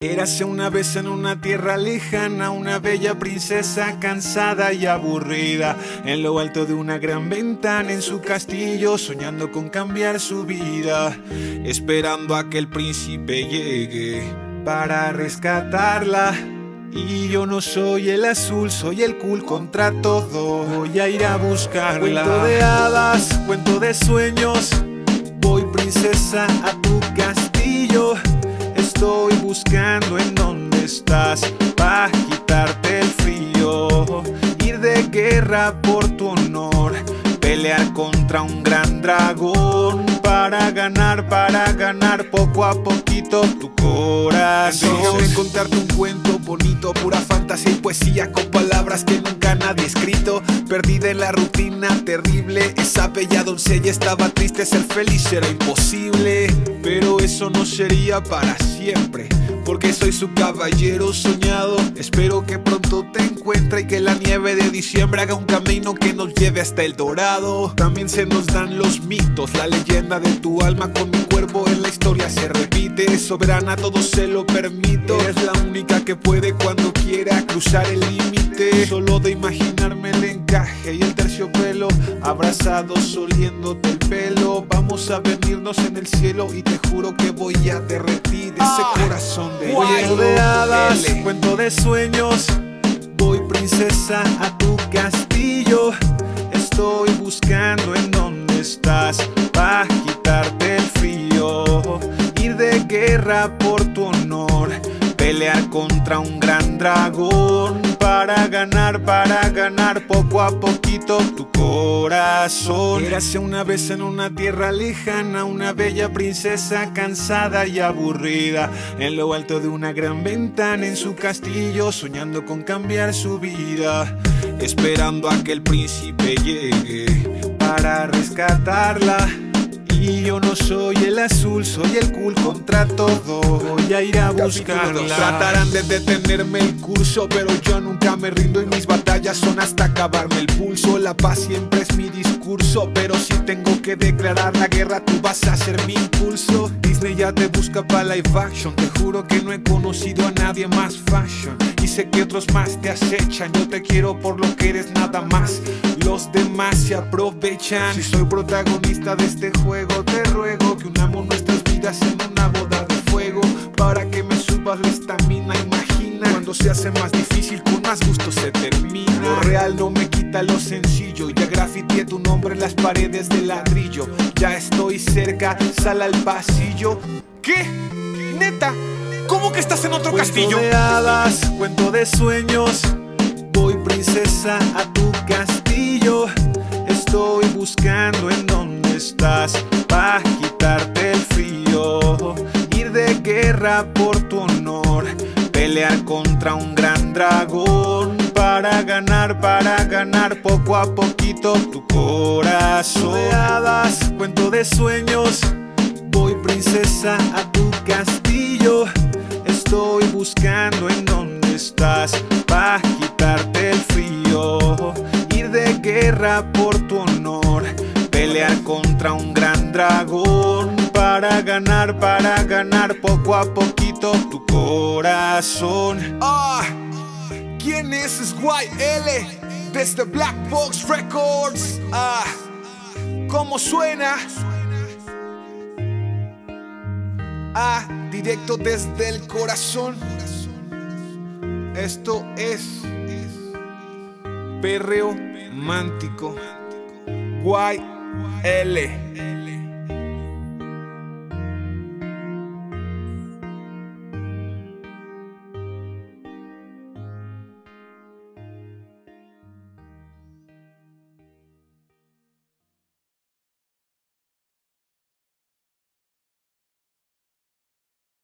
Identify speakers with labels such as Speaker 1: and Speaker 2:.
Speaker 1: Érase una vez en una tierra lejana una bella princesa cansada y aburrida En lo alto de una gran ventana en su castillo soñando con cambiar su vida Esperando a que el príncipe llegue para rescatarla. Y yo no soy el azul, soy el cool contra todo Voy a ir a buscarla. Cuento de hadas, cuento de sueños Voy princesa a buscando en dónde estás para quitarte el frío Ir de guerra por tu honor Pelear contra un gran dragón Para ganar, para ganar poco a poquito tu corazón.
Speaker 2: Déjame contarte un cuento bonito Pura fantasía y poesía con palabras que nunca nadie ha escrito. Perdida en la rutina terrible Esa bella doncella estaba triste Ser feliz era imposible. Pero eso no sería para siempre Porque soy su caballero soñado. Espero que pronto te encuentre Y que la nieve de diciembre haga un camino que nos lleve hasta el dorado. También se nos dan los mitos La leyenda de tu alma con mi cuerpo en la historia se repite. Soberana todo se lo permito. Es la única que puede cuando quiera cruzar el límite. Solo de imaginarme el encaje y el terciopelo Abrazados oliéndote el pelo. Vamos a venirnos en el cielo y te juro que voy a derretir ese
Speaker 1: Ah,
Speaker 2: corazón de hielo.
Speaker 1: de hadas,
Speaker 2: L.
Speaker 1: cuento de sueños. Voy princesa a tu castillo. Estoy buscando en dónde estás para quitarte el frío. Ir de guerra por tu Pelear contra un gran dragón. Para ganar, para ganar poco a poquito tu corazón. Érase una vez en una tierra lejana Una bella princesa cansada y aburrida. En lo alto de una gran ventana en su castillo Soñando con cambiar su vida. Esperando a que el príncipe llegue Para rescatarla y yo no soy el azul, soy el cool contra todo Voy a ir a buscarla
Speaker 2: Tratarán de detenerme el curso, pero yo nunca me rindo y mis batallas son hasta acabarme el pulso. La paz siempre es mi discurso, pero si tengo que declarar la guerra, tú vas a ser mi impulso. Disney ya te busca para live action, te juro que no he conocido a nadie más fashion. Y sé que otros más te acechan, yo te quiero por lo que eres nada más. Los demás se aprovechan. Si soy protagonista de este juego, te ruego que unamos nuestras vidas en una boda de fuego para que me subas la estamina. Imagina se hace más difícil, con más gusto se termina. Lo real no me quita lo sencillo. Ya grafiteé tu nombre en las paredes de ladrillo. Ya estoy cerca, sal al pasillo. ¿Qué? ¿Neta? ¿Cómo que estás en otro castillo?
Speaker 1: Cuento de hadas, cuento de sueños Voy princesa a tu castillo Estoy buscando en dónde estás para quitarte el frío Ir de guerra por tu Pelear contra un gran dragón. Para ganar, para ganar poco a poquito tu corazón. De hadas, cuento de sueños. Voy princesa a tu castillo. Estoy buscando en dónde estás para quitarte el frío. Ir de guerra por tu honor. Pelear contra un gran dragón. Para ganar, para ganar poco a tu corazón
Speaker 2: Ah, ¿quién es SYL? Desde Black Box Records. Ah, ¿cómo suena? Ah, directo desde el corazón. Esto es perreo mántico. YL.